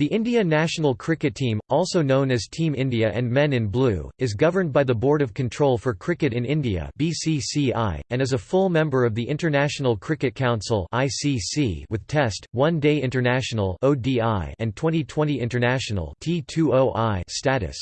The India national cricket team, also known as Team India and Men in Blue, is governed by the Board of Control for Cricket in India (BCCI) and is a full member of the International Cricket Council (ICC) with Test, One-Day International (ODI) and Twenty20 International (T20I) status.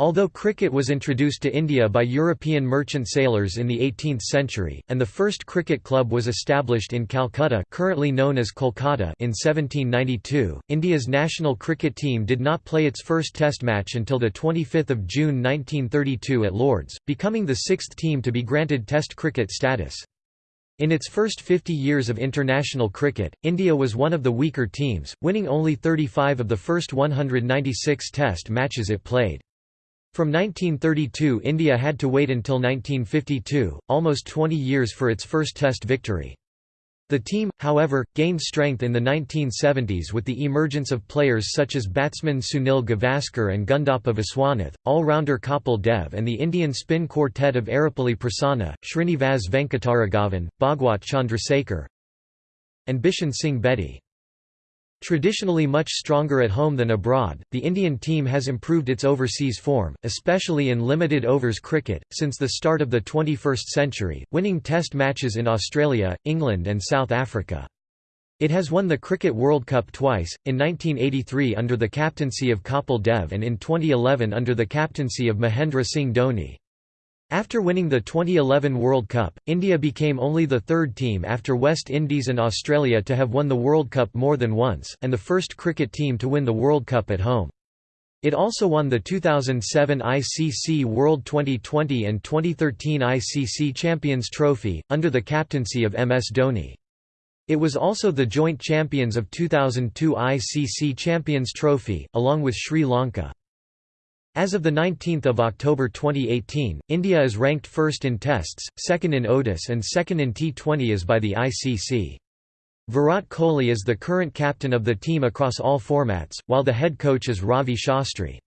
Although cricket was introduced to India by European merchant sailors in the 18th century, and the first cricket club was established in Calcutta currently known as Kolkata in 1792, India's national cricket team did not play its first test match until 25 June 1932 at Lord's, becoming the sixth team to be granted test cricket status. In its first 50 years of international cricket, India was one of the weaker teams, winning only 35 of the first 196 test matches it played. From 1932 India had to wait until 1952, almost 20 years for its first Test victory. The team, however, gained strength in the 1970s with the emergence of players such as batsman Sunil Gavaskar and Gundappa Viswanath, all-rounder Kapil Dev and the Indian spin quartet of Erapalli Prasanna, Srinivas Venkataraghavan, Bhagwat Chandrasekhar and Bishan Singh Bedi. Traditionally much stronger at home than abroad, the Indian team has improved its overseas form, especially in limited overs cricket, since the start of the 21st century, winning test matches in Australia, England and South Africa. It has won the Cricket World Cup twice, in 1983 under the captaincy of Kapil Dev and in 2011 under the captaincy of Mahendra Singh Dhoni. After winning the 2011 World Cup, India became only the third team after West Indies and Australia to have won the World Cup more than once, and the first cricket team to win the World Cup at home. It also won the 2007 ICC World Twenty20 and 2013 ICC Champions Trophy, under the captaincy of MS Dhoni. It was also the joint champions of 2002 ICC Champions Trophy, along with Sri Lanka. As of 19 October 2018, India is ranked first in Tests, second in ODIs and second in T20s by the ICC. Virat Kohli is the current captain of the team across all formats, while the head coach is Ravi Shastri.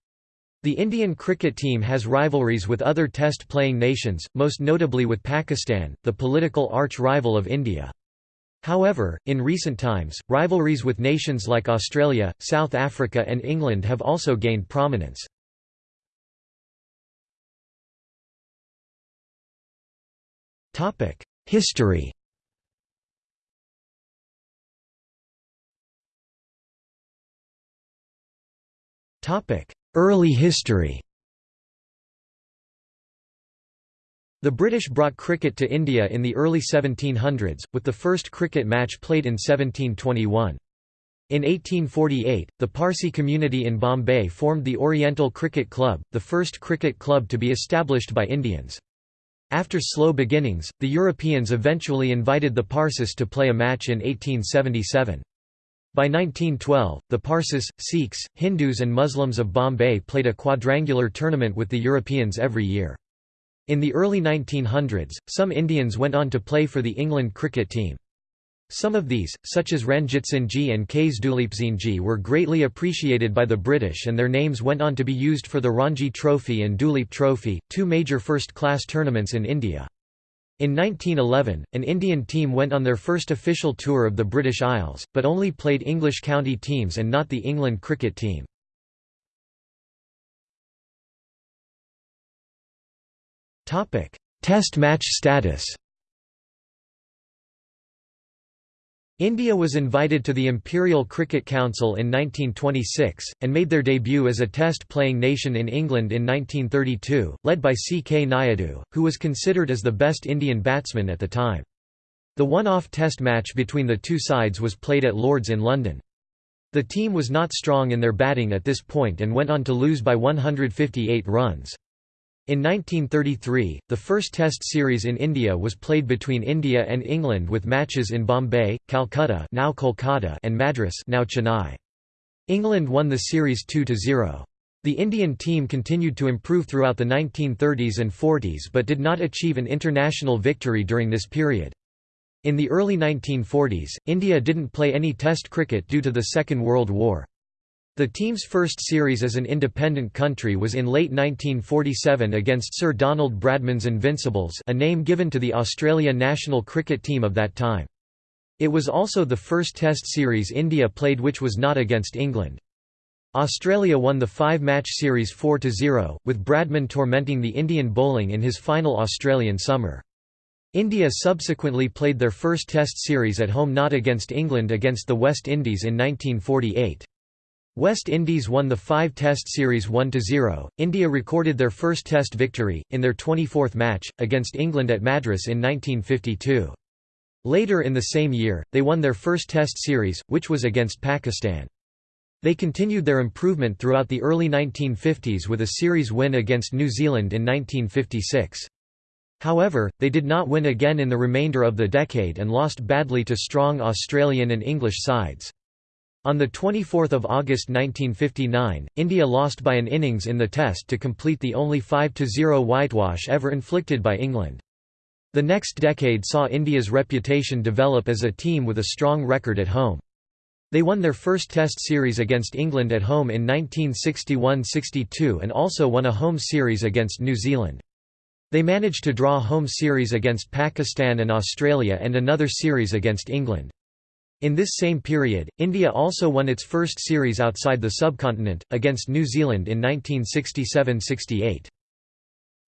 The Indian cricket team has rivalries with other Test-playing nations, most notably with Pakistan, the political arch-rival of India. However, in recent times, rivalries with nations like Australia, South Africa and England have also gained prominence. History Early history The British brought cricket to India in the early 1700s, with the first cricket match played in 1721. In 1848, the Parsi community in Bombay formed the Oriental Cricket Club, the first cricket club to be established by Indians. After slow beginnings, the Europeans eventually invited the Parsis to play a match in 1877. By 1912, the Parsis, Sikhs, Hindus and Muslims of Bombay played a quadrangular tournament with the Europeans every year. In the early 1900s, some Indians went on to play for the England cricket team. Some of these, such as Ranjitsinhji and Ks Duleepsinhji were greatly appreciated by the British and their names went on to be used for the Ranji Trophy and Duleep Trophy, two major first-class tournaments in India. In 1911, an Indian team went on their first official tour of the British Isles, but only played English county teams and not the England cricket team. Test match status India was invited to the Imperial Cricket Council in 1926, and made their debut as a Test-playing nation in England in 1932, led by C. K. Nayudu, who was considered as the best Indian batsman at the time. The one-off Test match between the two sides was played at Lord's in London. The team was not strong in their batting at this point and went on to lose by 158 runs. In 1933, the first Test series in India was played between India and England with matches in Bombay, Calcutta now Kolkata and Madras now Chennai. England won the series 2–0. The Indian team continued to improve throughout the 1930s and 40s but did not achieve an international victory during this period. In the early 1940s, India didn't play any Test cricket due to the Second World War. The team's first series as an independent country was in late 1947 against Sir Donald Bradman's Invincibles a name given to the Australia national cricket team of that time. It was also the first Test series India played which was not against England. Australia won the five-match series 4–0, with Bradman tormenting the Indian bowling in his final Australian summer. India subsequently played their first Test series at home not against England against the West Indies in 1948. West Indies won the five Test series 1–0. India recorded their first Test victory, in their 24th match, against England at Madras in 1952. Later in the same year, they won their first Test series, which was against Pakistan. They continued their improvement throughout the early 1950s with a series win against New Zealand in 1956. However, they did not win again in the remainder of the decade and lost badly to strong Australian and English sides. On 24 August 1959, India lost by an innings in the Test to complete the only 5–0 whitewash ever inflicted by England. The next decade saw India's reputation develop as a team with a strong record at home. They won their first Test series against England at home in 1961–62 and also won a home series against New Zealand. They managed to draw home series against Pakistan and Australia and another series against England. In this same period, India also won its first series outside the subcontinent, against New Zealand in 1967–68.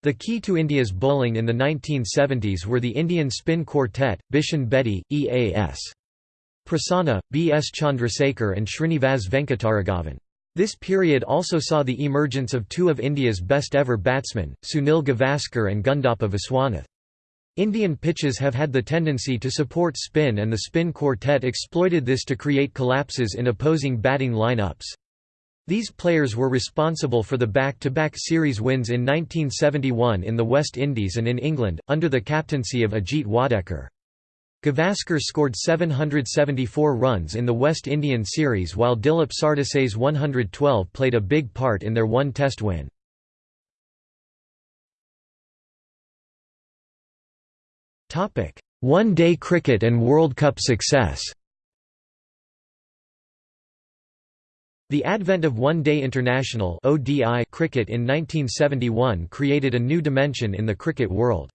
The key to India's bowling in the 1970s were the Indian spin quartet, Bishan Bedi, E.A.S. Prasanna, B. S. Chandrasekhar and Srinivas Venkataraghavan. This period also saw the emergence of two of India's best ever batsmen, Sunil Gavaskar and Gundappa Viswanath. Indian pitches have had the tendency to support spin and the spin quartet exploited this to create collapses in opposing batting lineups. These players were responsible for the back-to-back -back series wins in 1971 in the West Indies and in England, under the captaincy of Ajit Wadekar. Gavaskar scored 774 runs in the West Indian series while Dilip Sardesai's 112 played a big part in their one test win. One-day cricket and World Cup success The advent of One-Day International cricket in 1971 created a new dimension in the cricket world.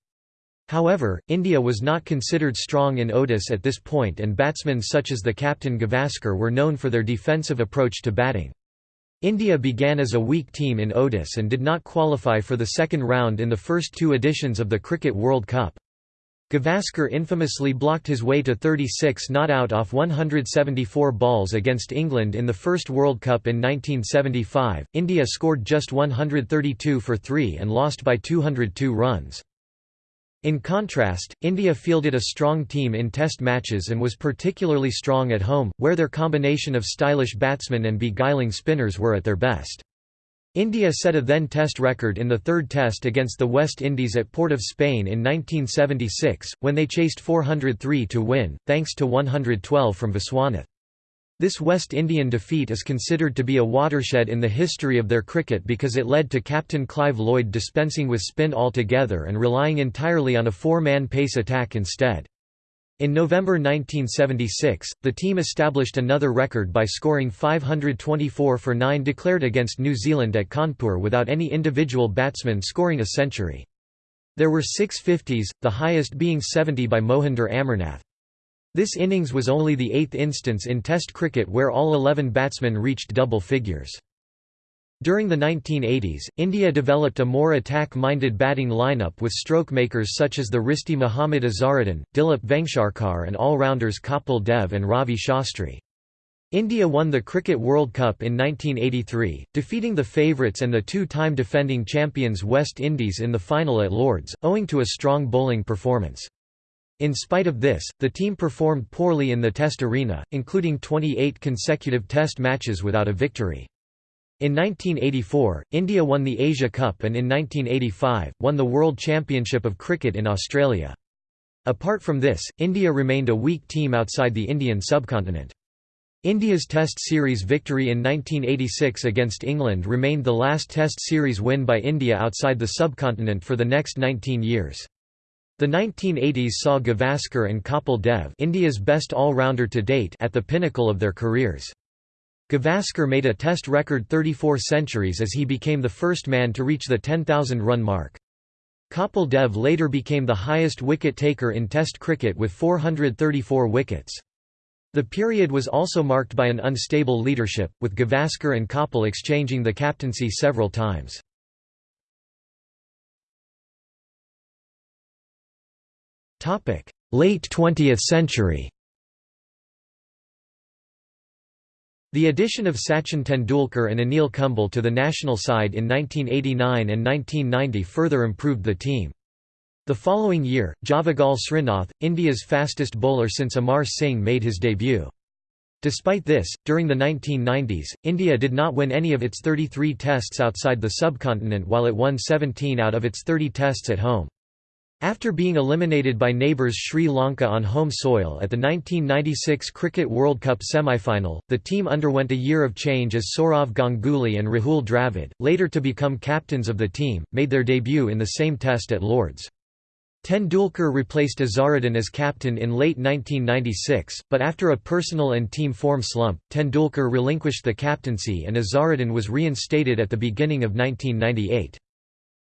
However, India was not considered strong in ODIs at this point and batsmen such as the captain Gavaskar were known for their defensive approach to batting. India began as a weak team in ODIs and did not qualify for the second round in the first two editions of the Cricket World Cup. Gavaskar infamously blocked his way to 36 not out off 174 balls against England in the first World Cup in 1975. India scored just 132 for 3 and lost by 202 runs. In contrast, India fielded a strong team in test matches and was particularly strong at home, where their combination of stylish batsmen and beguiling spinners were at their best. India set a then test record in the third test against the West Indies at Port of Spain in 1976, when they chased 403 to win, thanks to 112 from Viswanath. This West Indian defeat is considered to be a watershed in the history of their cricket because it led to captain Clive Lloyd dispensing with spin altogether and relying entirely on a four-man pace attack instead. In November 1976, the team established another record by scoring 524 for 9 declared against New Zealand at Kanpur without any individual batsman scoring a century. There were six 50s, the highest being 70 by Mohinder Amarnath. This innings was only the eighth instance in Test cricket where all 11 batsmen reached double figures. During the 1980s, India developed a more attack-minded batting lineup with stroke makers such as the Wristi Muhammad Azharuddin, Dilip Vengsarkar and all-rounders Kapil Dev and Ravi Shastri. India won the Cricket World Cup in 1983, defeating the favourites and the two-time defending champions West Indies in the final at Lords, owing to a strong bowling performance. In spite of this, the team performed poorly in the Test arena, including 28 consecutive Test matches without a victory. In 1984, India won the Asia Cup and in 1985, won the World Championship of Cricket in Australia. Apart from this, India remained a weak team outside the Indian subcontinent. India's Test series victory in 1986 against England remained the last Test series win by India outside the subcontinent for the next 19 years. The 1980s saw Gavaskar and Kapil Dev India's best all-rounder to date at the pinnacle of their careers. Gavaskar made a test record 34 centuries as he became the first man to reach the 10,000 run mark. Kapil Dev later became the highest wicket taker in Test cricket with 434 wickets. The period was also marked by an unstable leadership, with Gavaskar and Kapil exchanging the captaincy several times. Late 20th century The addition of Sachin Tendulkar and Anil Kumble to the national side in 1989 and 1990 further improved the team. The following year, Javagal Srinath, India's fastest bowler since Amar Singh made his debut. Despite this, during the 1990s, India did not win any of its 33 tests outside the subcontinent while it won 17 out of its 30 tests at home. After being eliminated by neighbours Sri Lanka on home soil at the 1996 Cricket World Cup semi-final, the team underwent a year of change as Sourav Ganguly and Rahul Dravid, later to become captains of the team, made their debut in the same test at Lords. Tendulkar replaced Azharuddin as captain in late 1996, but after a personal and team form slump, Tendulkar relinquished the captaincy and Azharuddin was reinstated at the beginning of 1998.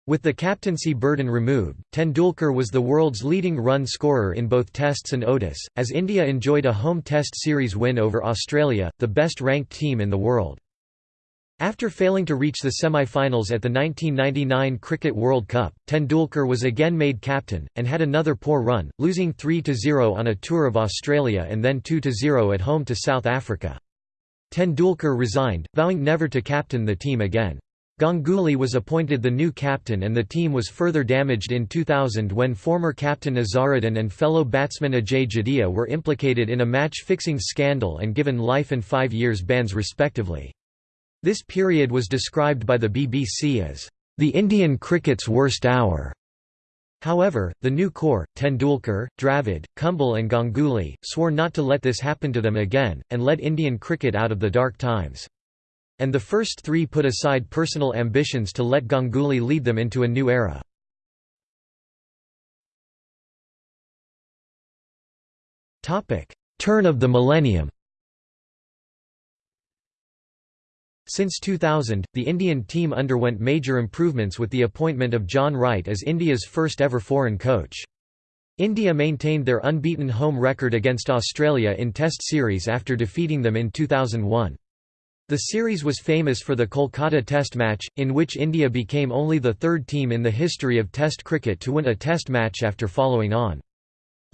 With the captaincy burden removed, Tendulkar was the world's leading run scorer in both Tests and ODIs, as India enjoyed a home Test series win over Australia, the best-ranked team in the world. After failing to reach the semi-finals at the 1999 Cricket World Cup, Tendulkar was again made captain, and had another poor run, losing 3–0 on a tour of Australia and then 2–0 at home to South Africa. Tendulkar resigned, vowing never to captain the team again. Ganguly was appointed the new captain and the team was further damaged in 2000 when former captain Azharuddin and fellow batsman Ajay Jadeja were implicated in a match-fixing scandal and given life and five years bans respectively. This period was described by the BBC as, "...the Indian cricket's worst hour." However, the new core, Tendulkar, Dravid, Kumble and Ganguly, swore not to let this happen to them again, and led Indian cricket out of the dark times. And the first three put aside personal ambitions to let Ganguly lead them into a new era. Turn of the millennium Since 2000, the Indian team underwent major improvements with the appointment of John Wright as India's first ever foreign coach. India maintained their unbeaten home record against Australia in Test series after defeating them in 2001. The series was famous for the Kolkata Test match, in which India became only the third team in the history of Test cricket to win a Test match after following on.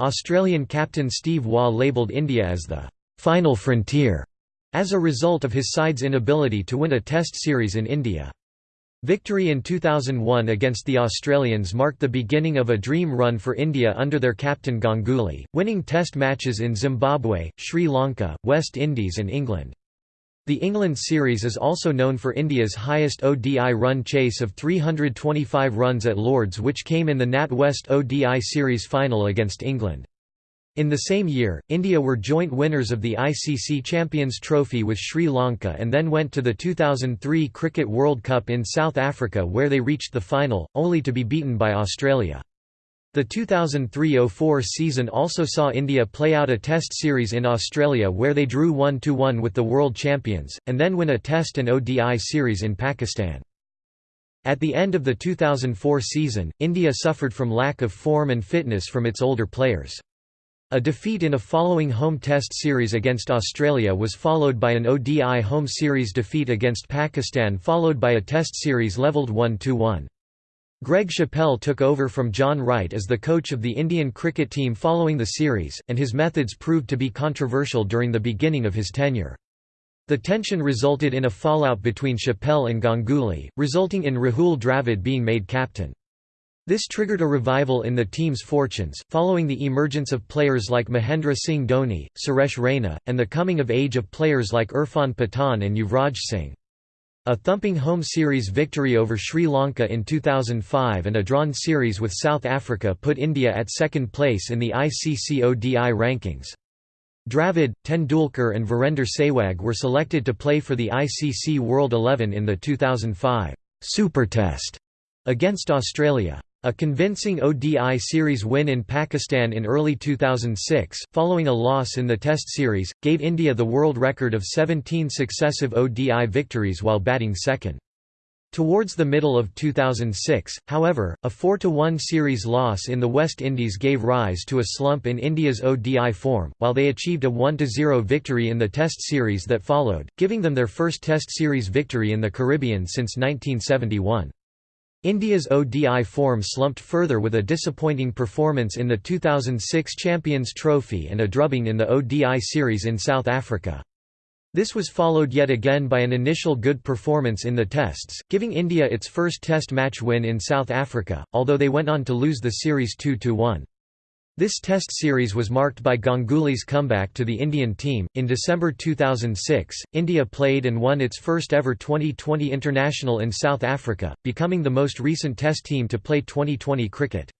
Australian captain Steve Waugh labelled India as the «final frontier» as a result of his side's inability to win a Test series in India. Victory in 2001 against the Australians marked the beginning of a dream run for India under their captain Ganguly, winning Test matches in Zimbabwe, Sri Lanka, West Indies and England. The England series is also known for India's highest ODI run chase of 325 runs at Lords which came in the NatWest ODI series final against England. In the same year, India were joint winners of the ICC Champions Trophy with Sri Lanka and then went to the 2003 Cricket World Cup in South Africa where they reached the final, only to be beaten by Australia. The 2003–04 season also saw India play out a Test series in Australia where they drew 1–1 with the world champions, and then win a Test and ODI series in Pakistan. At the end of the 2004 season, India suffered from lack of form and fitness from its older players. A defeat in a following home Test series against Australia was followed by an ODI home series defeat against Pakistan followed by a Test series levelled 1–1. Greg Chappell took over from John Wright as the coach of the Indian cricket team following the series, and his methods proved to be controversial during the beginning of his tenure. The tension resulted in a fallout between Chappell and Ganguly, resulting in Rahul Dravid being made captain. This triggered a revival in the team's fortunes, following the emergence of players like Mahendra Singh Dhoni, Suresh Raina, and the coming of age of players like Irfan Pathan and Yuvraj Singh. A thumping home series victory over Sri Lanka in 2005 and a drawn series with South Africa put India at second place in the ICC ODI rankings. Dravid, Tendulkar and Virender Sehwag were selected to play for the ICC World 11 in the 2005 Super Test against Australia. A convincing ODI series win in Pakistan in early 2006, following a loss in the Test series, gave India the world record of 17 successive ODI victories while batting second. Towards the middle of 2006, however, a 4–1 series loss in the West Indies gave rise to a slump in India's ODI form, while they achieved a 1–0 victory in the Test series that followed, giving them their first Test series victory in the Caribbean since 1971. India's ODI form slumped further with a disappointing performance in the 2006 Champions Trophy and a drubbing in the ODI series in South Africa. This was followed yet again by an initial good performance in the Tests, giving India its first Test match win in South Africa, although they went on to lose the series 2–1. This Test series was marked by Ganguly's comeback to the Indian team. In December 2006, India played and won its first ever Twenty20 international in South Africa, becoming the most recent Test team to play Twenty20 cricket.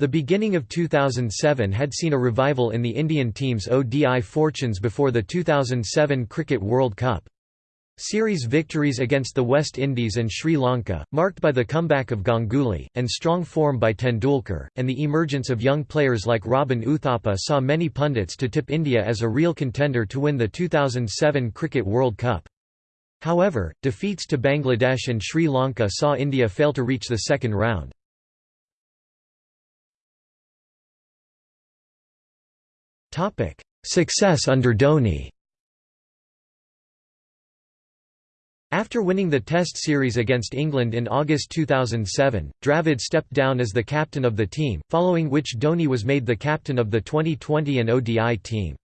The beginning of 2007 had seen a revival in the Indian team's ODI fortunes before the 2007 Cricket World Cup. Series victories against the West Indies and Sri Lanka, marked by the comeback of Ganguly, and strong form by Tendulkar, and the emergence of young players like Robin Uthappa saw many pundits to tip India as a real contender to win the 2007 Cricket World Cup. However, defeats to Bangladesh and Sri Lanka saw India fail to reach the second round. Success under Dhoni After winning the Test series against England in August 2007, Dravid stepped down as the captain of the team, following which Dhoni was made the captain of the Twenty20 and ODI team.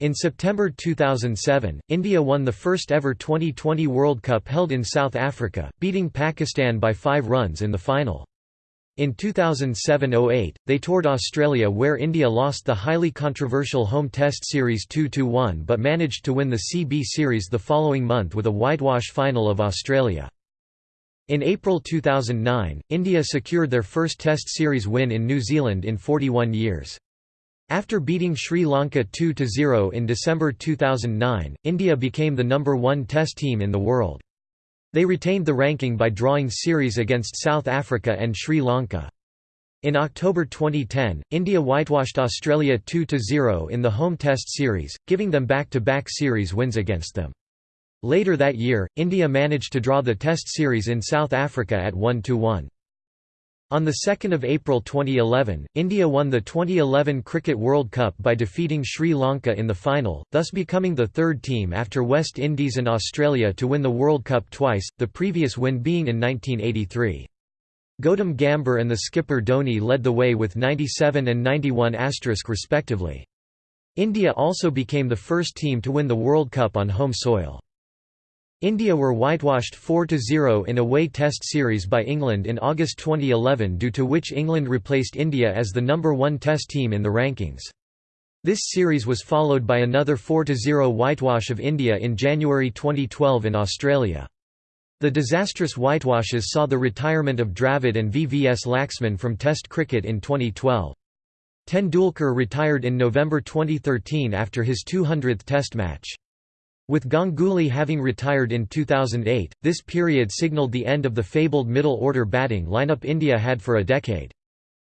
In September 2007, India won the first ever Twenty20 World Cup held in South Africa, beating Pakistan by five runs in the final. In 2007–08, they toured Australia where India lost the highly controversial home test series 2–1 but managed to win the CB series the following month with a whitewash final of Australia. In April 2009, India secured their first test series win in New Zealand in 41 years. After beating Sri Lanka 2–0 in December 2009, India became the number one test team in the world. They retained the ranking by drawing series against South Africa and Sri Lanka. In October 2010, India whitewashed Australia 2–0 in the home test series, giving them back-to-back -back series wins against them. Later that year, India managed to draw the test series in South Africa at 1–1. On 2 April 2011, India won the 2011 Cricket World Cup by defeating Sri Lanka in the final, thus becoming the third team after West Indies and Australia to win the World Cup twice, the previous win being in 1983. Gautam Gambhir and the skipper Dhoni led the way with 97 and 91 respectively. India also became the first team to win the World Cup on home soil. India were whitewashed 4–0 in a away Test series by England in August 2011 due to which England replaced India as the number one Test team in the rankings. This series was followed by another 4–0 whitewash of India in January 2012 in Australia. The disastrous whitewashes saw the retirement of Dravid and VVS Laxman from Test cricket in 2012. Tendulkar retired in November 2013 after his 200th Test match. With Ganguly having retired in 2008, this period signalled the end of the fabled middle-order batting lineup India had for a decade.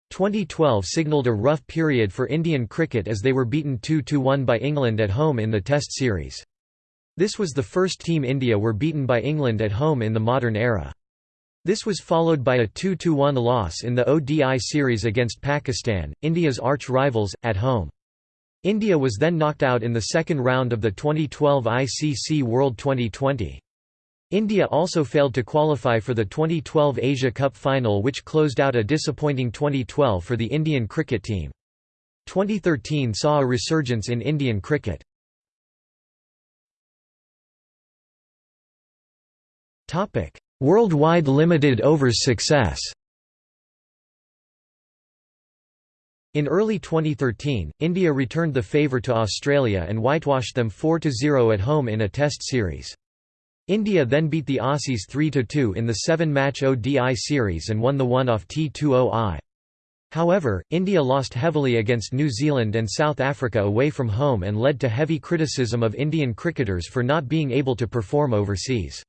2012 signalled a rough period for Indian cricket as they were beaten 2–1 by England at home in the Test series. This was the first team India were beaten by England at home in the modern era. This was followed by a 2–1 loss in the ODI series against Pakistan, India's arch-rivals, at home. India was then knocked out in the second round of the 2012 ICC World Twenty20. India also failed to qualify for the 2012 Asia Cup final which closed out a disappointing 2012 for the Indian cricket team. 2013 saw a resurgence in Indian cricket. Worldwide limited overs success In early 2013, India returned the favour to Australia and whitewashed them 4–0 at home in a Test series. India then beat the Aussies 3–2 in the seven-match ODI series and won the one-off T20I. However, India lost heavily against New Zealand and South Africa away from home and led to heavy criticism of Indian cricketers for not being able to perform overseas.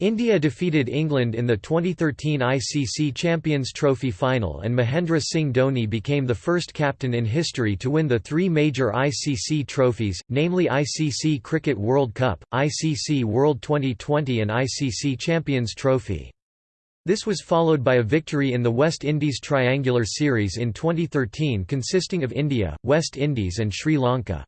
India defeated England in the 2013 ICC Champions Trophy final and Mahendra Singh Dhoni became the first captain in history to win the three major ICC trophies, namely ICC Cricket World Cup, ICC World Twenty20 and ICC Champions Trophy. This was followed by a victory in the West Indies Triangular Series in 2013 consisting of India, West Indies and Sri Lanka.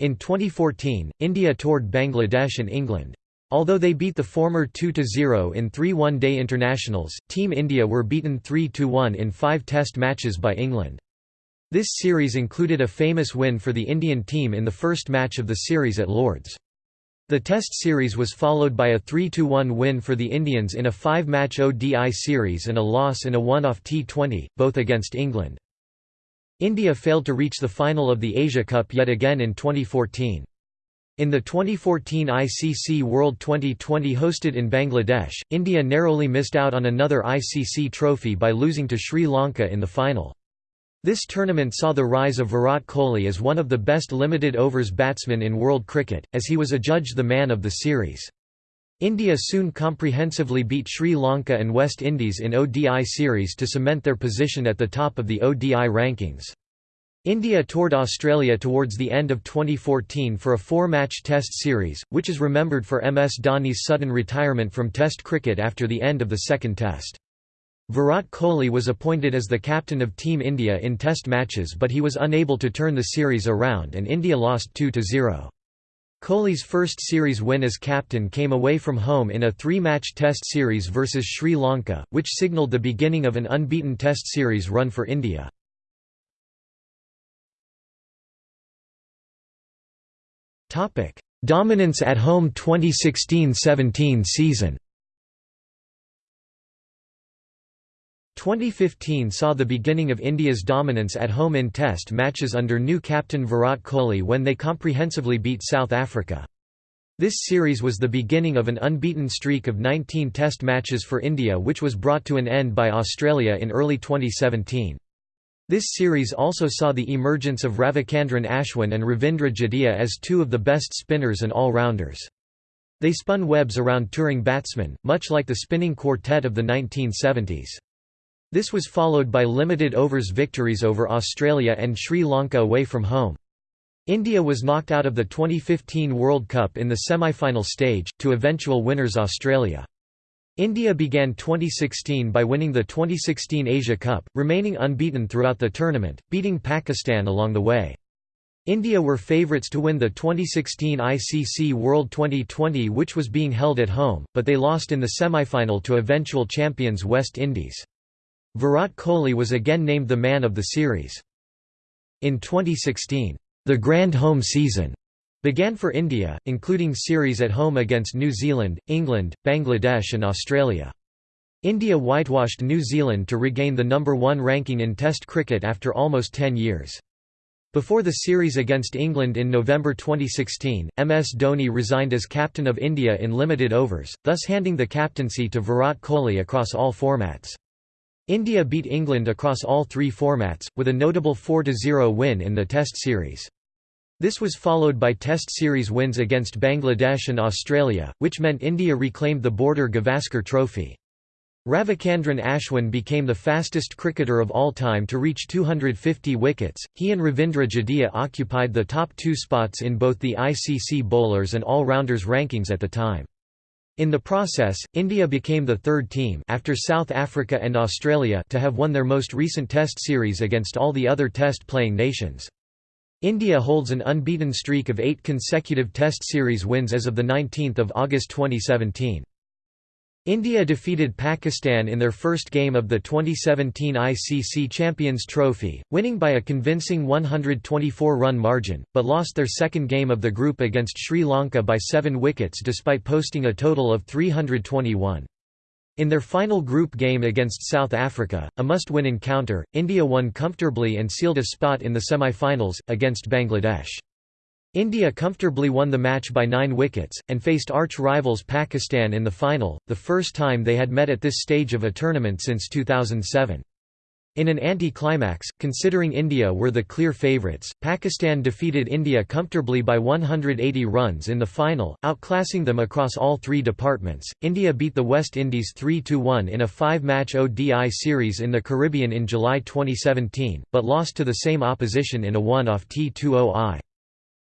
In 2014, India toured Bangladesh and England. Although they beat the former 2–0 in three one-day internationals, Team India were beaten 3–1 in five test matches by England. This series included a famous win for the Indian team in the first match of the series at Lord's. The Test series was followed by a 3–1 win for the Indians in a five-match ODI series and a loss in a one-off T20, both against England. India failed to reach the final of the Asia Cup yet again in 2014. In the 2014 ICC World Twenty20 hosted in Bangladesh, India narrowly missed out on another ICC trophy by losing to Sri Lanka in the final. This tournament saw the rise of Virat Kohli as one of the best limited overs batsmen in world cricket, as he was adjudged the man of the series. India soon comprehensively beat Sri Lanka and West Indies in ODI series to cement their position at the top of the ODI rankings. India toured Australia towards the end of 2014 for a four-match Test series, which is remembered for MS Dhoni's sudden retirement from Test cricket after the end of the second Test. Virat Kohli was appointed as the captain of Team India in Test matches but he was unable to turn the series around and India lost 2–0. Kohli's first series win as captain came away from home in a three-match Test series versus Sri Lanka, which signalled the beginning of an unbeaten Test series run for India. Topic: Dominance at home 2016-17 season. 2015 saw the beginning of India's dominance at home in test matches under new captain Virat Kohli when they comprehensively beat South Africa. This series was the beginning of an unbeaten streak of 19 test matches for India which was brought to an end by Australia in early 2017. This series also saw the emergence of Ravichandran Ashwin and Ravindra Jadeja as two of the best spinners and all-rounders. They spun webs around touring batsmen, much like the spinning quartet of the 1970s. This was followed by limited overs victories over Australia and Sri Lanka away from home. India was knocked out of the 2015 World Cup in the semi-final stage, to eventual winners Australia. India began 2016 by winning the 2016 Asia Cup, remaining unbeaten throughout the tournament, beating Pakistan along the way. India were favourites to win the 2016 ICC World Twenty20 which was being held at home, but they lost in the semi-final to eventual champions West Indies. Virat Kohli was again named the man of the series. In 2016, the grand home season began for India, including series at home against New Zealand, England, Bangladesh and Australia. India whitewashed New Zealand to regain the number one ranking in Test cricket after almost 10 years. Before the series against England in November 2016, MS Dhoni resigned as captain of India in limited overs, thus handing the captaincy to Virat Kohli across all formats. India beat England across all three formats, with a notable 4–0 win in the Test series. This was followed by Test series wins against Bangladesh and Australia, which meant India reclaimed the Border Gavaskar Trophy. Ravichandran Ashwin became the fastest cricketer of all time to reach 250 wickets. He and Ravindra Jadeja occupied the top two spots in both the ICC bowlers and all-rounders rankings at the time. In the process, India became the third team after South Africa and Australia to have won their most recent Test series against all the other Test-playing nations. India holds an unbeaten streak of eight consecutive Test series wins as of 19 August 2017. India defeated Pakistan in their first game of the 2017 ICC Champions Trophy, winning by a convincing 124-run margin, but lost their second game of the group against Sri Lanka by seven wickets despite posting a total of 321. In their final group game against South Africa, a must-win encounter, India won comfortably and sealed a spot in the semi-finals, against Bangladesh. India comfortably won the match by nine wickets, and faced arch-rivals Pakistan in the final, the first time they had met at this stage of a tournament since 2007. In an anti-climax, considering India were the clear favourites, Pakistan defeated India comfortably by 180 runs in the final, outclassing them across all three departments. India beat the West Indies 3-1 in a five-match ODI series in the Caribbean in July 2017, but lost to the same opposition in a one-off T20I.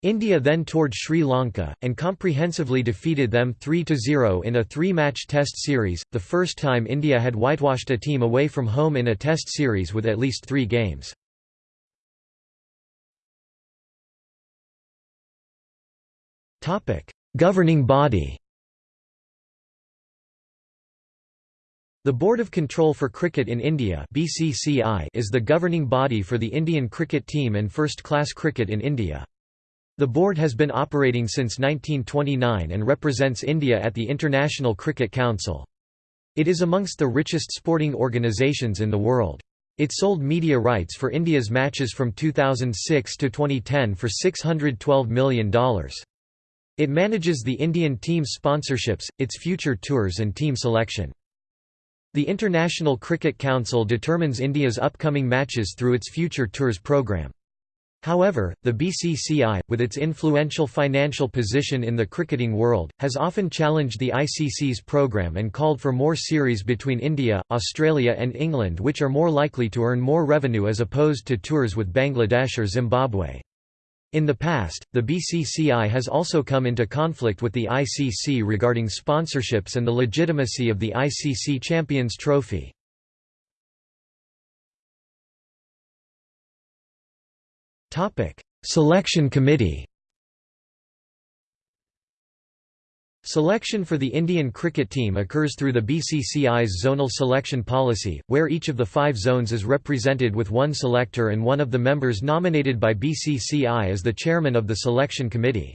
India then toured Sri Lanka, and comprehensively defeated them 3–0 in a three-match Test series, the first time India had whitewashed a team away from home in a Test series with at least three games. Governing body The Board of Control for Cricket in India is the governing body for the Indian cricket team and first-class cricket in India. The board has been operating since 1929 and represents India at the International Cricket Council. It is amongst the richest sporting organisations in the world. It sold media rights for India's matches from 2006 to 2010 for $612 million. It manages the Indian team's sponsorships, its future tours and team selection. The International Cricket Council determines India's upcoming matches through its Future Tours programme. However, the BCCI, with its influential financial position in the cricketing world, has often challenged the ICC's programme and called for more series between India, Australia and England which are more likely to earn more revenue as opposed to tours with Bangladesh or Zimbabwe. In the past, the BCCI has also come into conflict with the ICC regarding sponsorships and the legitimacy of the ICC Champions Trophy. Topic: Selection Committee. Selection for the Indian cricket team occurs through the BCCI's zonal selection policy, where each of the five zones is represented with one selector and one of the members nominated by BCCI as the chairman of the selection committee.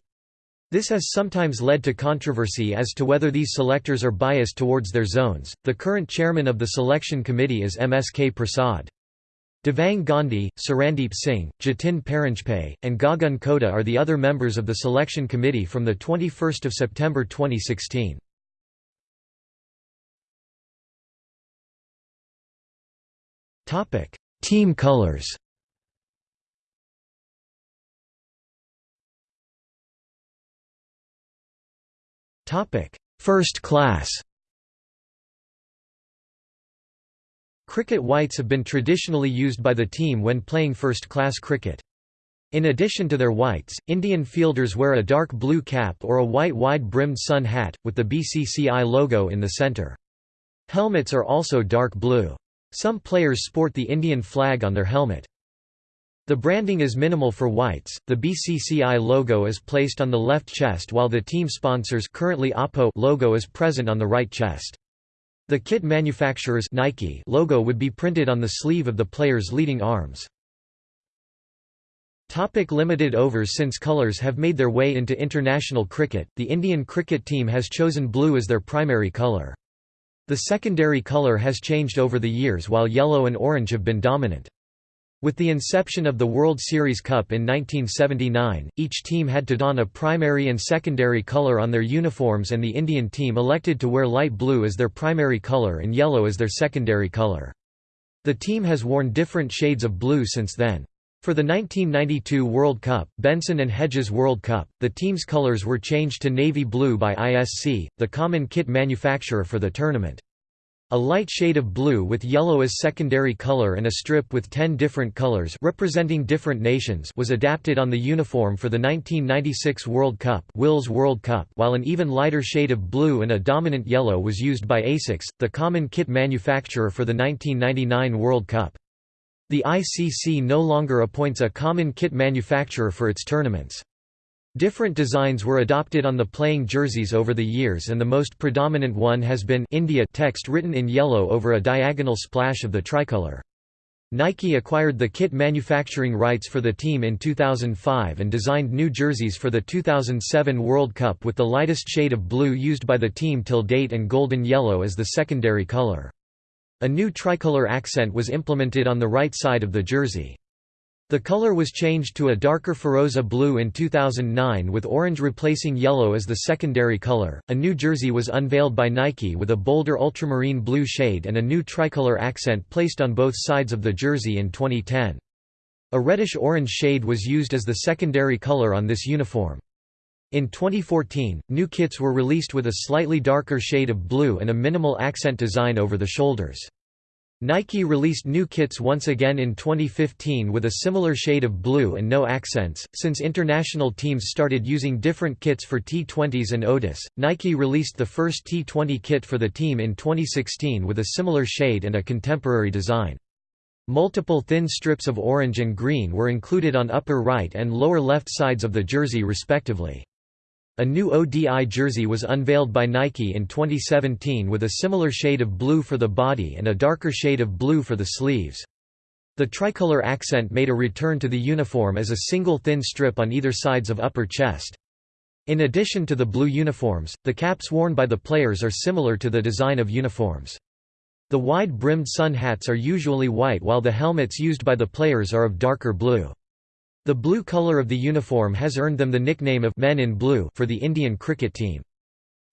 This has sometimes led to controversy as to whether these selectors are biased towards their zones. The current chairman of the selection committee is MSK Prasad. Devang Gandhi, Sarandeep Singh, Jatin Paranjpe, and Gagan Khoda are the other members of the selection committee from 21 September 2016. Team colors. First class Cricket whites have been traditionally used by the team when playing first-class cricket. In addition to their whites, Indian fielders wear a dark blue cap or a white wide-brimmed sun hat, with the BCCI logo in the centre. Helmets are also dark blue. Some players sport the Indian flag on their helmet. The branding is minimal for whites. The BCCI logo is placed on the left chest while the team sponsors currently Oppo logo is present on the right chest. The kit manufacturer's Nike logo would be printed on the sleeve of the player's leading arms. Topic limited overs Since colours have made their way into international cricket, the Indian cricket team has chosen blue as their primary colour. The secondary colour has changed over the years while yellow and orange have been dominant. With the inception of the World Series Cup in 1979, each team had to don a primary and secondary color on their uniforms and the Indian team elected to wear light blue as their primary color and yellow as their secondary color. The team has worn different shades of blue since then. For the 1992 World Cup, Benson and Hedges World Cup, the team's colors were changed to navy blue by ISC, the common kit manufacturer for the tournament. A light shade of blue with yellow as secondary color and a strip with 10 different colors representing different nations was adapted on the uniform for the 1996 World Cup, Wills World Cup while an even lighter shade of blue and a dominant yellow was used by ASICS, the common kit manufacturer for the 1999 World Cup. The ICC no longer appoints a common kit manufacturer for its tournaments. Different designs were adopted on the playing jerseys over the years and the most predominant one has been India text written in yellow over a diagonal splash of the tricolour. Nike acquired the kit manufacturing rights for the team in 2005 and designed new jerseys for the 2007 World Cup with the lightest shade of blue used by the team till date and golden yellow as the secondary colour. A new tricolour accent was implemented on the right side of the jersey. The color was changed to a darker Feroza blue in 2009 with orange replacing yellow as the secondary color. A new jersey was unveiled by Nike with a bolder ultramarine blue shade and a new tricolor accent placed on both sides of the jersey in 2010. A reddish-orange shade was used as the secondary color on this uniform. In 2014, new kits were released with a slightly darker shade of blue and a minimal accent design over the shoulders. Nike released new kits once again in 2015 with a similar shade of blue and no accents. Since international teams started using different kits for T20s and ODIs, Nike released the first T20 kit for the team in 2016 with a similar shade and a contemporary design. Multiple thin strips of orange and green were included on upper right and lower left sides of the jersey respectively. A new ODI jersey was unveiled by Nike in 2017 with a similar shade of blue for the body and a darker shade of blue for the sleeves. The tricolor accent made a return to the uniform as a single thin strip on either sides of upper chest. In addition to the blue uniforms, the caps worn by the players are similar to the design of uniforms. The wide-brimmed sun hats are usually white while the helmets used by the players are of darker blue. The blue colour of the uniform has earned them the nickname of Men in Blue for the Indian cricket team.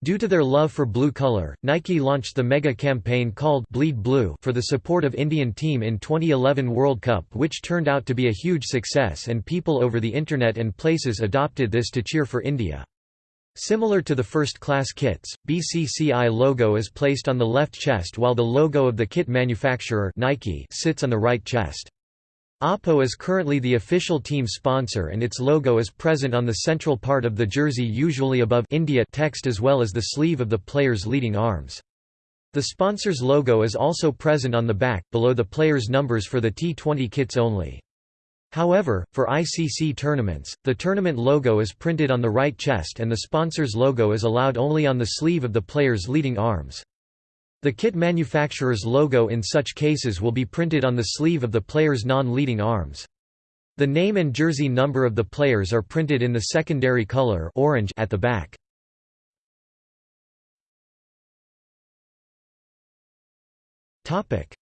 Due to their love for blue color, Nike launched the mega campaign called Bleed Blue for the support of Indian team in 2011 World Cup which turned out to be a huge success and people over the internet and places adopted this to cheer for India. Similar to the first-class kits, BCCI logo is placed on the left chest while the logo of the kit manufacturer Nike sits on the right chest. Oppo is currently the official team sponsor and its logo is present on the central part of the jersey usually above India text as well as the sleeve of the player's leading arms. The sponsor's logo is also present on the back, below the player's numbers for the T20 kits only. However, for ICC tournaments, the tournament logo is printed on the right chest and the sponsor's logo is allowed only on the sleeve of the player's leading arms. The kit manufacturer's logo in such cases will be printed on the sleeve of the player's non-leading arms. The name and jersey number of the players are printed in the secondary color orange at the back.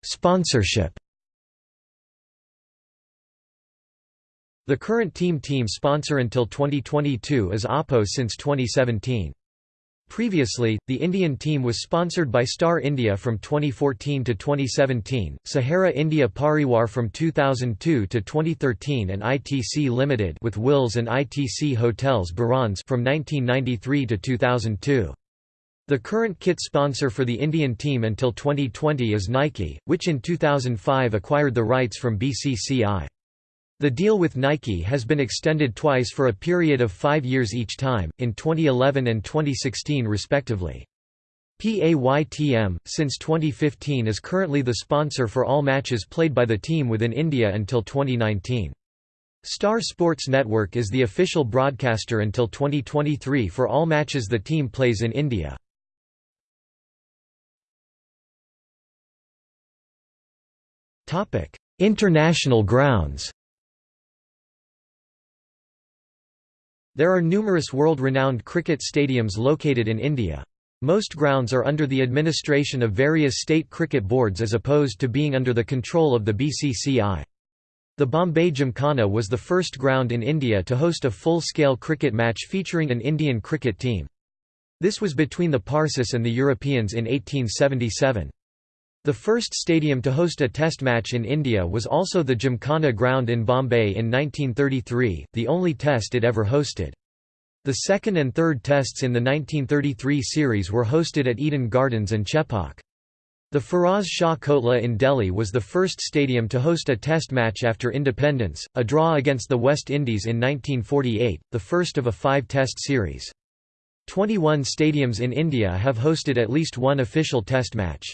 Sponsorship The current team team sponsor until 2022 is Oppo since 2017. Previously, the Indian team was sponsored by Star India from 2014 to 2017, Sahara India Pariwar from 2002 to 2013 and ITC Limited with Wills and ITC Hotels Barons from 1993 to 2002. The current kit sponsor for the Indian team until 2020 is Nike, which in 2005 acquired the rights from BCCI. The deal with Nike has been extended twice for a period of five years each time, in 2011 and 2016 respectively. PAYTM, since 2015 is currently the sponsor for all matches played by the team within India until 2019. Star Sports Network is the official broadcaster until 2023 for all matches the team plays in India. International grounds There are numerous world-renowned cricket stadiums located in India. Most grounds are under the administration of various state cricket boards as opposed to being under the control of the BCCI. The Bombay Gymkhana was the first ground in India to host a full-scale cricket match featuring an Indian cricket team. This was between the Parsis and the Europeans in 1877. The first stadium to host a test match in India was also the Gymkhana ground in Bombay in 1933, the only test it ever hosted. The second and third tests in the 1933 series were hosted at Eden Gardens and Chepauk. The Firoz Shah Kotla in Delhi was the first stadium to host a test match after independence, a draw against the West Indies in 1948, the first of a five-test series. 21 stadiums in India have hosted at least one official test match.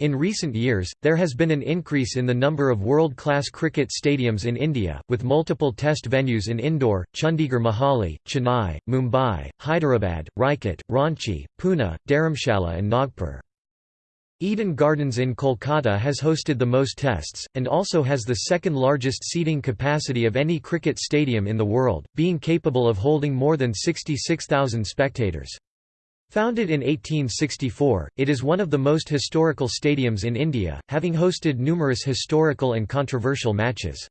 In recent years, there has been an increase in the number of world-class cricket stadiums in India, with multiple test venues in Indore, Chandigarh Mohali, Chennai, Mumbai, Hyderabad, Rajkot, Ranchi, Pune, Dharamshala and Nagpur. Eden Gardens in Kolkata has hosted the most tests, and also has the second largest seating capacity of any cricket stadium in the world, being capable of holding more than 66,000 spectators. Founded in 1864, it is one of the most historical stadiums in India, having hosted numerous historical and controversial matches.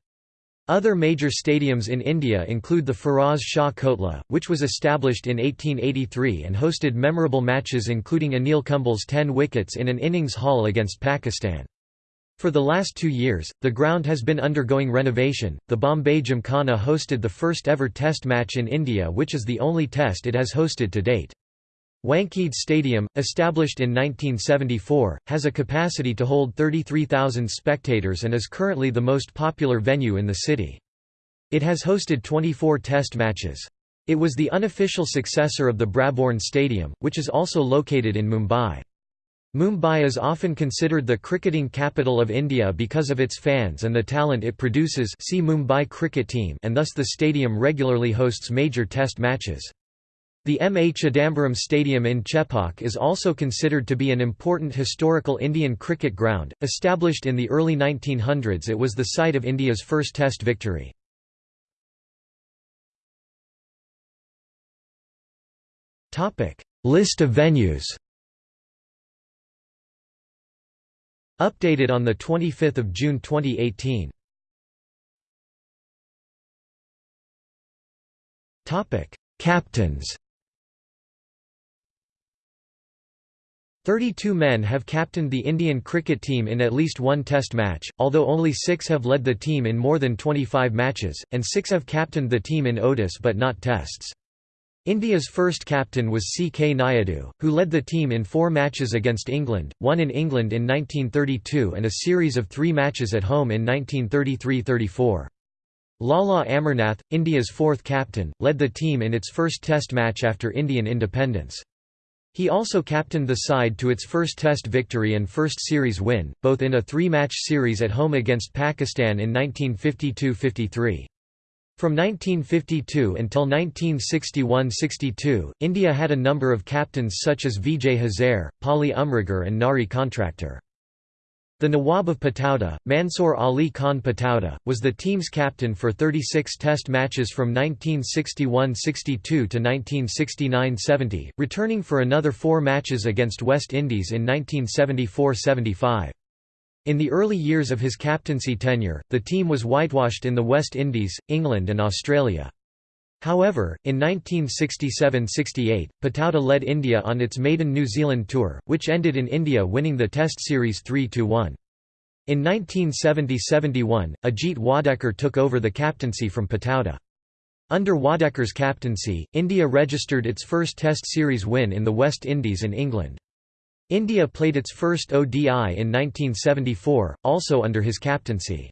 Other major stadiums in India include the Firoz Shah Kotla, which was established in 1883 and hosted memorable matches including Anil Kumble's 10 wickets in an innings haul against Pakistan. For the last two years, the ground has been undergoing renovation. The Bombay Gymkhana hosted the first ever Test match in India, which is the only Test it has hosted to date. Wankhede Stadium, established in 1974, has a capacity to hold 33,000 spectators and is currently the most popular venue in the city. It has hosted 24 test matches. It was the unofficial successor of the Brabourne Stadium, which is also located in Mumbai. Mumbai is often considered the cricketing capital of India because of its fans and the talent it produces see Mumbai cricket team and thus the stadium regularly hosts major test matches. The M. A. Chidambaram Stadium in Chepauk is also considered to be an important historical Indian cricket ground. Established in the early 1900s, it was the site of India's first Test victory. List of venues. Updated on the 25th of June 2018. Topic: Captains. 32 men have captained the Indian cricket team in at least one Test match, although only six have led the team in more than 25 matches, and six have captained the team in ODIs but not Tests. India's first captain was C. K. Nayudu, who led the team in four matches against England, one in England in 1932 and a series of three matches at home in 1933–34. Lala Amarnath, India's fourth captain, led the team in its first Test match after Indian independence. He also captained the side to its first Test victory and first series win, both in a three-match series at home against Pakistan in 1952–53. From 1952 until 1961–62, India had a number of captains such as Vijay Hazare, Pali Umrigar and Nari Contractor. The Nawab of Pataudi, Mansoor Ali Khan Pataudi, was the team's captain for 36 test matches from 1961–62 to 1969–70, returning for another four matches against West Indies in 1974–75. In the early years of his captaincy tenure, the team was whitewashed in the West Indies, England and Australia. However, in 1967–68, Pataudi led India on its maiden New Zealand tour, which ended in India winning the Test series 3–1. In 1970–71, Ajit Wadekar took over the captaincy from Pataudi. Under Wadekar's captaincy, India registered its first Test series win in the West Indies and England. India played its first ODI in 1974, also under his captaincy.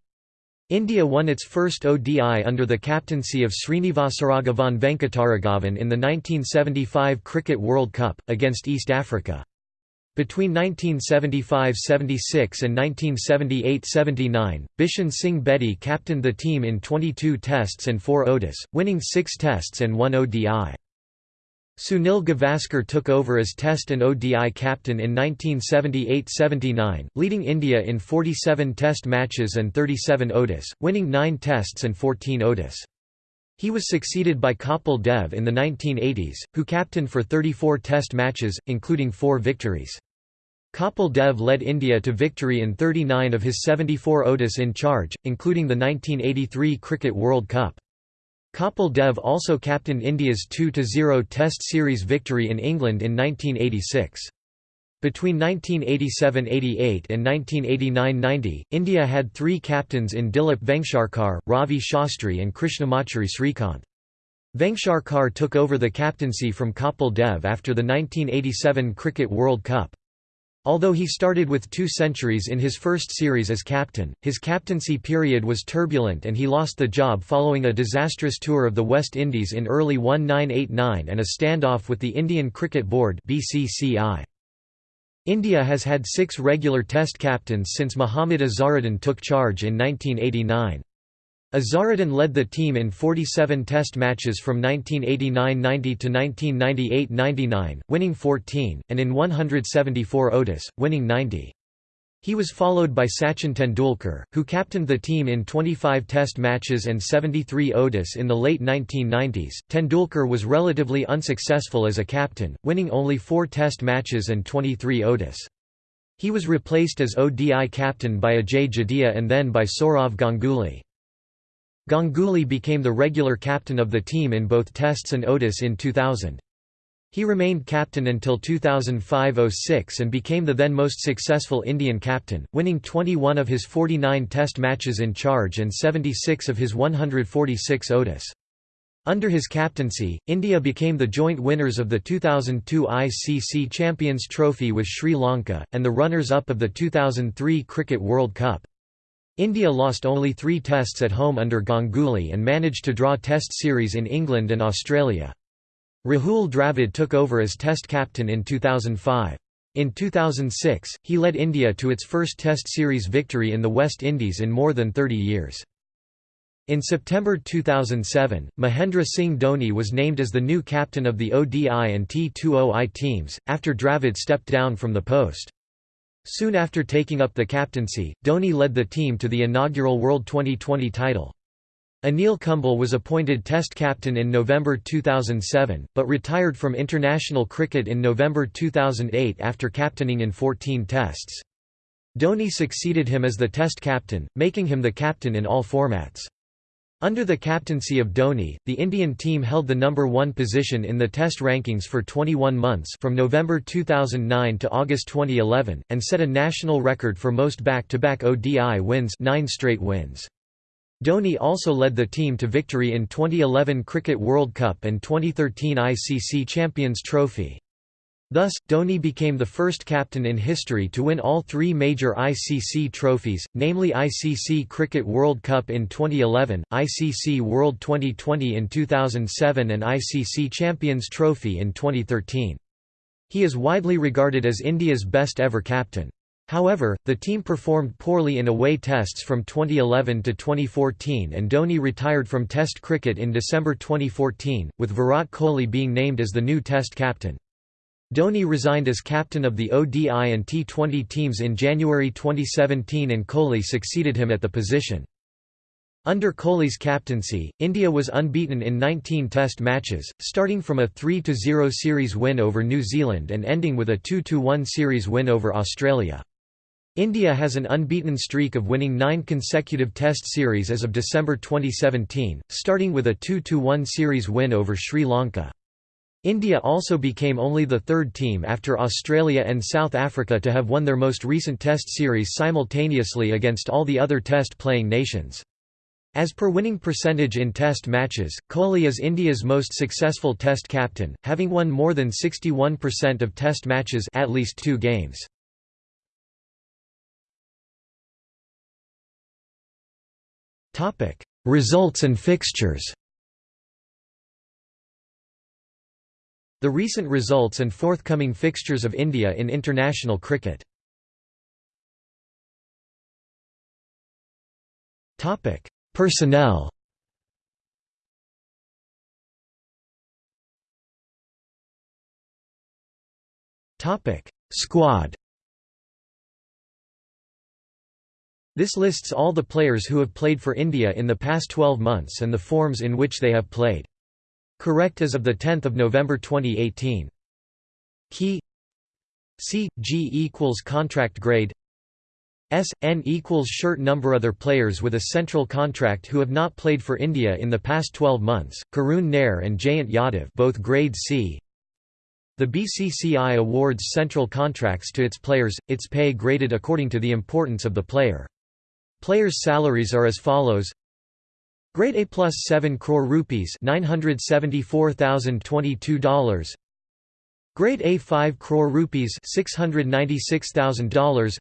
India won its first ODI under the captaincy of Srinivasaraghavan Venkataraghavan in the 1975 Cricket World Cup, against East Africa. Between 1975–76 and 1978–79, Bishan Singh Bedi captained the team in 22 Tests and 4 ODIs, winning 6 Tests and 1 ODI. Sunil Gavaskar took over as Test and ODI captain in 1978–79, leading India in 47 Test matches and 37 ODIs, winning 9 Tests and 14 ODIs. He was succeeded by Kapil Dev in the 1980s, who captained for 34 Test matches, including four victories. Kapil Dev led India to victory in 39 of his 74 ODIs in charge, including the 1983 Cricket World Cup. Kapil Dev also captained India's 2–0 Test series victory in England in 1986. Between 1987–88 and 1989–90, India had three captains in Dilip Vengsarkar, Ravi Shastri and Krishnamachari Srikanth. Vengsarkar took over the captaincy from Kapil Dev after the 1987 Cricket World Cup. Although he started with two centuries in his first series as captain, his captaincy period was turbulent and he lost the job following a disastrous tour of the West Indies in early 1989 and a standoff with the Indian Cricket Board India has had six regular Test captains since Mohammad Azharuddin took charge in 1989. Azharuddin led the team in 47 Test matches from 1989–90 to 1998–99, winning 14, and in 174 ODIs, winning 90. He was followed by Sachin Tendulkar, who captained the team in 25 Test matches and 73 ODIs in the late 1990s. Tendulkar was relatively unsuccessful as a captain, winning only four Test matches and 23 ODIs. He was replaced as ODI captain by Ajay Jadeja and then by Sourav Ganguly. Ganguly became the regular captain of the team in both Tests and ODIs in 2000. He remained captain until 2005–06 and became the then most successful Indian captain, winning 21 of his 49 Test matches in charge and 76 of his 146 ODIs. Under his captaincy, India became the joint winners of the 2002 ICC Champions Trophy with Sri Lanka, and the runners-up of the 2003 Cricket World Cup. India lost only three tests at home under Ganguly and managed to draw test series in England and Australia. Rahul Dravid took over as Test captain in 2005. In 2006, he led India to its first Test series victory in the West Indies in more than 30 years. In September 2007, Mahendra Singh Dhoni was named as the new captain of the ODI and T20I teams, after Dravid stepped down from the post. Soon after taking up the captaincy, Dhoni led the team to the inaugural World Twenty20 title. Anil Kumble was appointed Test captain in November 2007, but retired from international cricket in November 2008 after captaining in 14 Tests. Dhoni succeeded him as the Test captain, making him the captain in all formats. Under the captaincy of Dhoni, the Indian team held the number one position in the Test rankings for 21 months from November 2009 to August 2011, and set a national record for most back-to-back -back ODI wins nine straight wins. Dhoni also led the team to victory in 2011 Cricket World Cup and 2013 ICC Champions Trophy. Thus, Dhoni became the first captain in history to win all three major ICC trophies, namely ICC Cricket World Cup in 2011, ICC World Twenty20 in 2007 and ICC Champions Trophy in 2013. He is widely regarded as India's best ever captain. However, the team performed poorly in away tests from 2011 to 2014 and Dhoni retired from Test cricket in December 2014, with Virat Kohli being named as the new Test captain. Dhoni resigned as captain of the ODI and T20 teams in January 2017 and Kohli succeeded him at the position. Under Kohli's captaincy, India was unbeaten in 19 Test matches, starting from a 3–0 series win over New Zealand and ending with a 2–1 series win over Australia. India has an unbeaten streak of winning nine consecutive Test series as of December 2017, starting with a 2–1 series win over Sri Lanka. India also became only the third team after Australia and South Africa to have won their most recent Test series simultaneously against all the other Test-playing nations. As per winning percentage in Test matches, Kohli is India's most successful Test captain, having won more than 61% of Test matches at least two games. Results and fixtures. The recent results and forthcoming fixtures of India in international cricket. Topic: Personnel. Topic: Squad. This lists all the players who have played for India in the past 12 months and the forms in which they have played. Correct as of 10 November 2018. Key C, G equals contract grade S, N equals shirt number Other players with a central contract who have not played for India in the past 12 months, Karun Nair and Jayant Yadav both grade C The BCCI awards central contracts to its players, its pay graded according to the importance of the player. Players' salaries are as follows Grade A plus 7 crore rupees $974,022 Grade A 5 crore rupees $696,000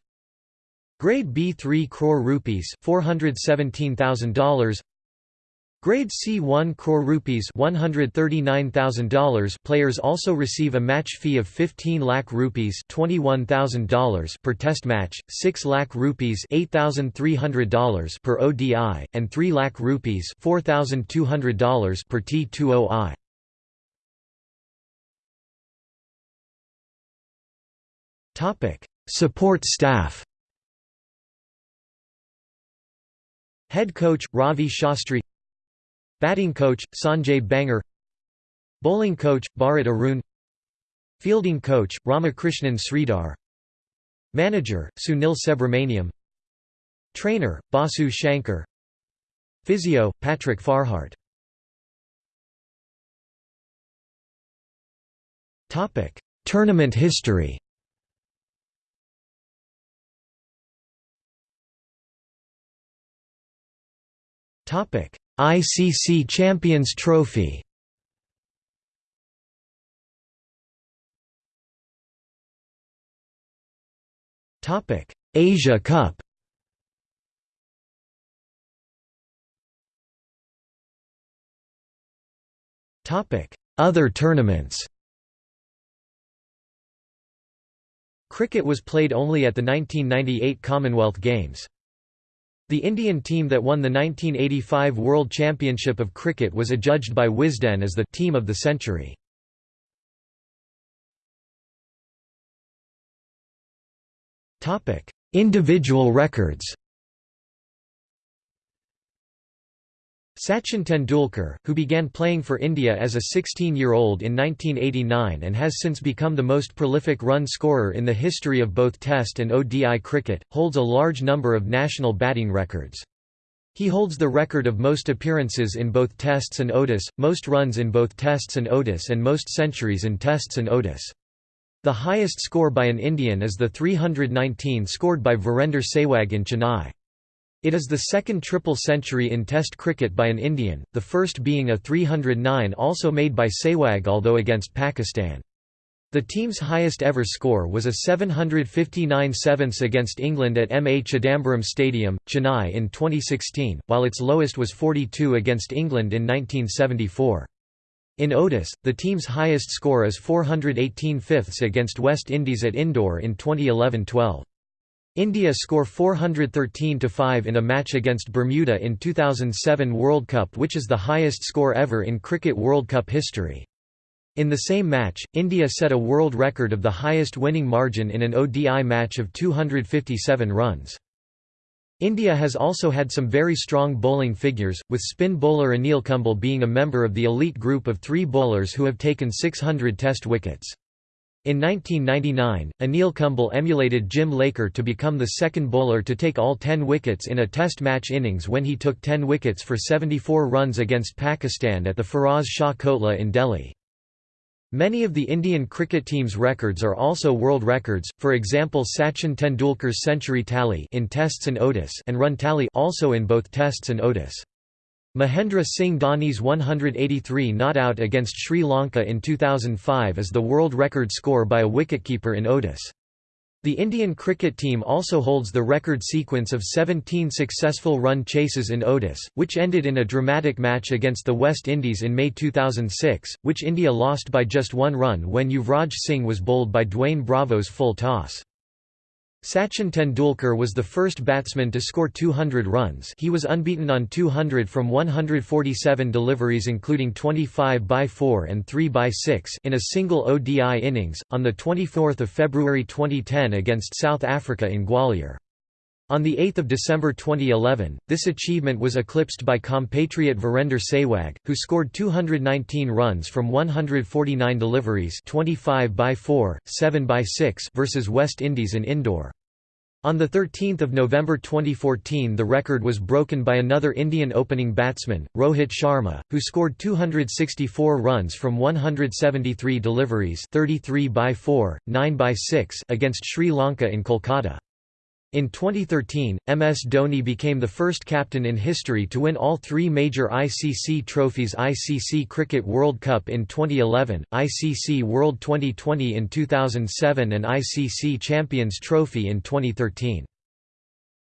Grade B 3 crore rupees $417,000 Grade C 1 crore rupees $139,000 Players also receive a match fee of 15 lakh rupees $21,000 per test match, 6 lakh rupees $8,300 per ODI, and 3 lakh rupees $4,200 per T20I. Topic: Support staff Head coach, Ravi Shastri Batting coach, Sanjay Bangar Bowling coach, Bharat Arun. Fielding coach, Ramakrishnan Sridhar. Manager, Sunil Subramaniam. Trainer, Basu Shankar. Physio, Patrick Farhart. Tournament history ICC Champions Trophy. Topic: Asia Cup. Topic: Other tournaments. Cricket was played only at the 1998 Commonwealth Games. The Indian team that won the 1985 World Championship of Cricket was adjudged by Wisden as the «team of the century». Individual records Sachin Tendulkar, who began playing for India as a 16-year-old in 1989 and has since become the most prolific run scorer in the history of both Test and ODI cricket, holds a large number of national batting records. He holds the record of most appearances in both Tests and ODIs, most runs in both Tests and ODIs and most centuries in Tests and ODIs. The highest score by an Indian is the 319 scored by Virender Sehwag in Chennai. It is the second triple century in Test cricket by an Indian, the first being a 309 also made by Sehwag although against Pakistan. The team's highest ever score was a 759 sevenths against England at M. A. Chidambaram Stadium, Chennai in 2016, while its lowest was 42 against England in 1974. In ODIs, the team's highest score is 418 fifths against West Indies at Indore in 2011–12. India score 413–5 in a match against Bermuda in 2007 World Cup which is the highest score ever in Cricket World Cup history. In the same match, India set a world record of the highest winning margin in an ODI match of 257 runs. India has also had some very strong bowling figures, with spin bowler Anil Kumble being a member of the elite group of three bowlers who have taken 600 test wickets. In 1999, Anil Kumble emulated Jim Laker to become the second bowler to take all 10 wickets in a test match innings when he took 10 wickets for 74 runs against Pakistan at the Firoz Shah Kotla in Delhi. Many of the Indian cricket team's records are also world records, for example Sachin Tendulkar's century tally in Tests and ODIs and run tally also in both Tests and ODIs. Mahendra Singh Dhoni's 183 not out against Sri Lanka in 2005 is the world record score by a wicketkeeper in ODIs. The Indian cricket team also holds the record sequence of 17 successful run chases in ODIs, which ended in a dramatic match against the West Indies in May 2006, which India lost by just one run when Yuvraj Singh was bowled by Dwayne Bravo's full toss. Sachin Tendulkar was the first batsman to score 200 runs he was unbeaten on 200 from 147 deliveries including 25 by 4 and 3 by 6 in a single ODI innings, on 24 February 2010 against South Africa in Gwalior. On 8 December 2011, this achievement was eclipsed by compatriot Virender Sehwag, who scored 219 runs from 149 deliveries 25 by 4, 7 by 6 versus West Indies in Indore. On 13 November 2014 the record was broken by another Indian opening batsman, Rohit Sharma, who scored 264 runs from 173 deliveries 33 by 4, 9 by 6 against Sri Lanka in Kolkata. In 2013, MS Dhoni became the first captain in history to win all three major ICC trophies ICC Cricket World Cup in 2011, ICC World Twenty20 in 2007 and ICC Champions Trophy in 2013.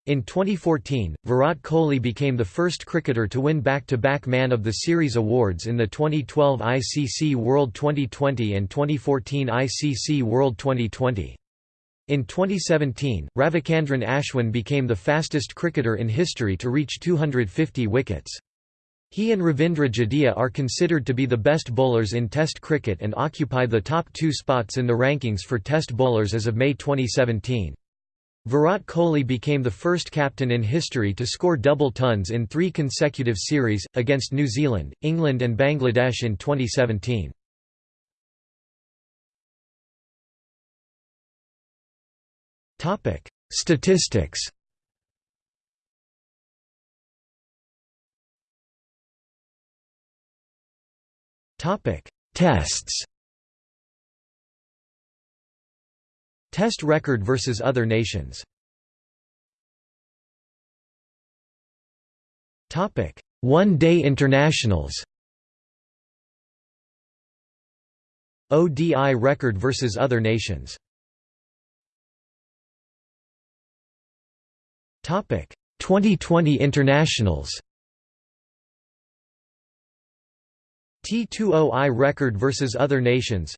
In 2014, Virat Kohli became the first cricketer to win back-to-back -back Man of the Series awards in the 2012 ICC World Twenty20 and 2014 ICC World Twenty20. In 2017, Ravichandran Ashwin became the fastest cricketer in history to reach 250 wickets. He and Ravindra Jadeja are considered to be the best bowlers in Test cricket and occupy the top two spots in the rankings for Test bowlers as of May 2017. Virat Kohli became the first captain in history to score double tons in three consecutive series, against New Zealand, England and Bangladesh in 2017. Topic: Statistics. Topic: Tests. Test record versus other nations. Topic: One-day internationals. ODI record versus other nations. Twenty20 internationals T20I record versus other nations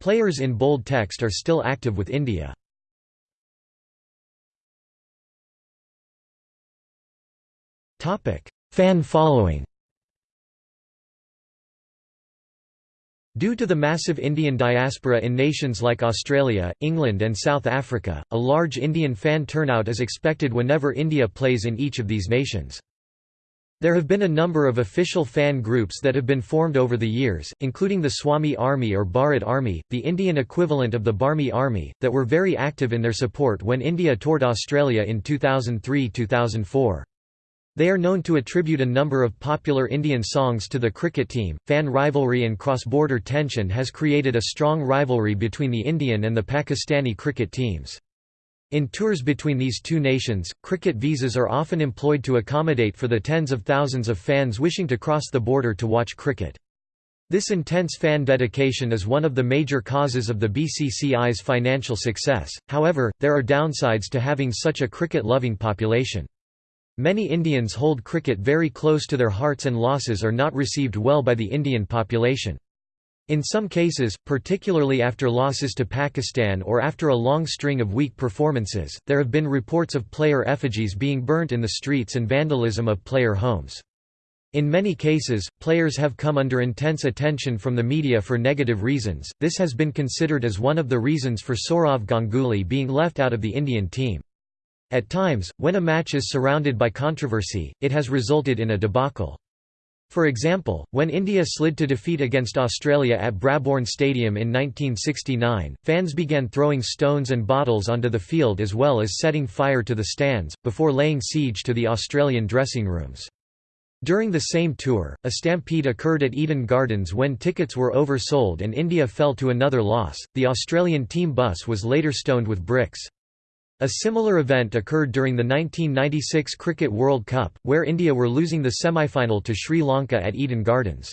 Players in bold text are still active with India. Fan following Due to the massive Indian diaspora in nations like Australia, England and South Africa, a large Indian fan turnout is expected whenever India plays in each of these nations. There have been a number of official fan groups that have been formed over the years, including the Swami Army or Bharat Army, the Indian equivalent of the Barmy Army, that were very active in their support when India toured Australia in 2003–2004. They are known to attribute a number of popular Indian songs to the cricket team. Fan rivalry and cross border tension has created a strong rivalry between the Indian and the Pakistani cricket teams. In tours between these two nations, cricket visas are often employed to accommodate for the tens of thousands of fans wishing to cross the border to watch cricket. This intense fan dedication is one of the major causes of the BCCI's financial success, however, there are downsides to having such a cricket-loving population. Many Indians hold cricket very close to their hearts and losses are not received well by the Indian population. In some cases, particularly after losses to Pakistan or after a long string of weak performances, there have been reports of player effigies being burnt in the streets and vandalism of player homes. In many cases, players have come under intense attention from the media for negative reasons. This has been considered as one of the reasons for Sourav Ganguly being left out of the Indian team. At times, when a match is surrounded by controversy, it has resulted in a debacle. For example, when India slid to defeat against Australia at Brabourne Stadium in 1969, fans began throwing stones and bottles onto the field as well as setting fire to the stands, before laying siege to the Australian dressing rooms. During the same tour, a stampede occurred at Eden Gardens when tickets were oversold and India fell to another loss. The Australian team bus was later stoned with bricks. A similar event occurred during the 1996 Cricket World Cup, where India were losing the semi-final to Sri Lanka at Eden Gardens.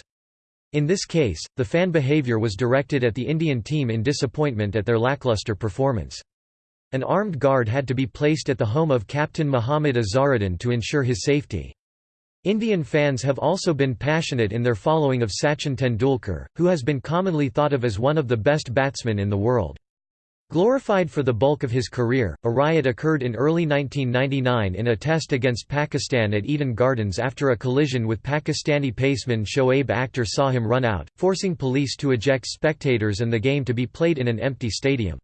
In this case, the fan behaviour was directed at the Indian team in disappointment at their lacklustre performance. An armed guard had to be placed at the home of Captain Muhammad Azharuddin to ensure his safety. Indian fans have also been passionate in their following of Sachin Tendulkar, who has been commonly thought of as one of the best batsmen in the world. Glorified for the bulk of his career, a riot occurred in early 1999 in a test against Pakistan at Eden Gardens after a collision with Pakistani paceman Shoaib Akhtar saw him run out, forcing police to eject spectators and the game to be played in an empty stadium.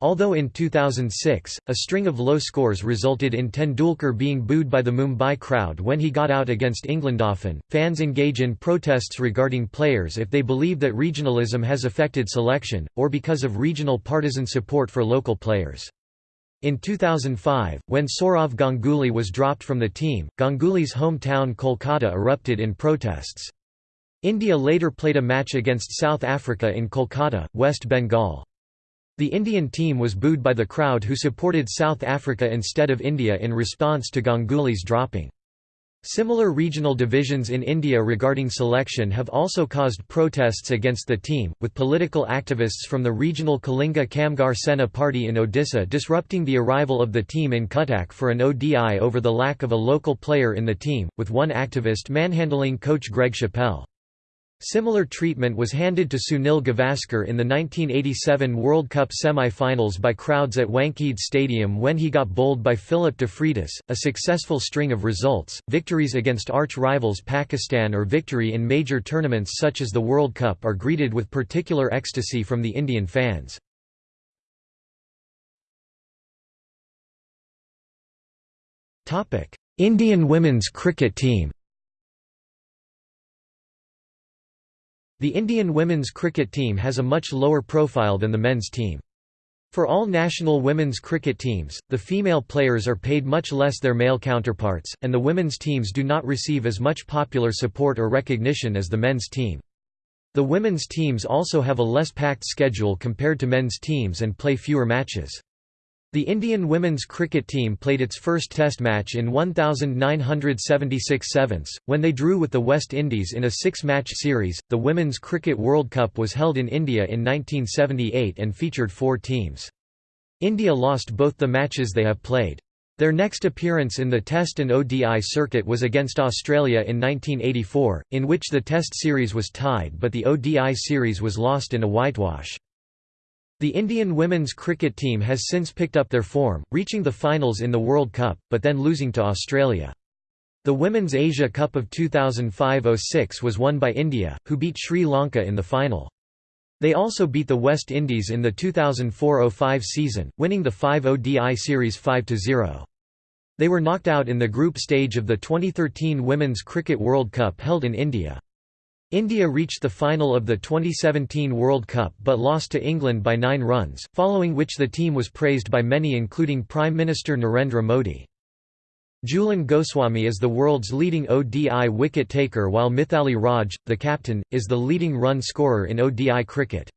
Although in 2006, a string of low scores resulted in Tendulkar being booed by the Mumbai crowd when he got out against England. Often, fans engage in protests regarding players if they believe that regionalism has affected selection, or because of regional partisan support for local players. In 2005, when Sourav Ganguly was dropped from the team, Ganguly's hometown Kolkata erupted in protests. India later played a match against South Africa in Kolkata, West Bengal. The Indian team was booed by the crowd who supported South Africa instead of India in response to Ganguly's dropping. Similar regional divisions in India regarding selection have also caused protests against the team, with political activists from the regional Kalinga Kamgar Sena party in Odisha disrupting the arrival of the team in Cuttack for an ODI over the lack of a local player in the team, with one activist manhandling coach Greg Chappell. Similar treatment was handed to Sunil Gavaskar in the 1987 World Cup semi-finals by crowds at Wankhede Stadium when he got bowled by Philip de Freitas. A successful string of results, victories against arch-rivals Pakistan or victory in major tournaments such as the World Cup are greeted with particular ecstasy from the Indian fans. Indian women's cricket team The Indian women's cricket team has a much lower profile than the men's team. For all national women's cricket teams, the female players are paid much less than their male counterparts, and the women's teams do not receive as much popular support or recognition as the men's team. The women's teams also have a less packed schedule compared to men's teams and play fewer matches. The Indian women's cricket team played its first Test match in 1976 sevens, when they drew with the West Indies in a six-match series. The Women's Cricket World Cup was held in India in 1978 and featured four teams. India lost both the matches they have played. Their next appearance in the Test and ODI circuit was against Australia in 1984, in which the Test series was tied but the ODI series was lost in a whitewash. The Indian women's cricket team has since picked up their form, reaching the finals in the World Cup, but then losing to Australia. The Women's Asia Cup of 2005–06 was won by India, who beat Sri Lanka in the final. They also beat the West Indies in the 2004–05 season, winning the 5 ODI series 5–0. They were knocked out in the group stage of the 2013 Women's Cricket World Cup held in India. India reached the final of the 2017 World Cup but lost to England by nine runs, following which the team was praised by many including Prime Minister Narendra Modi. Jhulan Goswami is the world's leading ODI wicket-taker while Mithali Raj, the captain, is the leading run scorer in ODI cricket.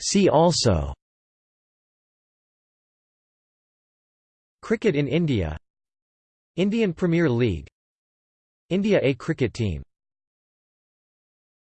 See also Cricket in India Indian Premier League. India A cricket team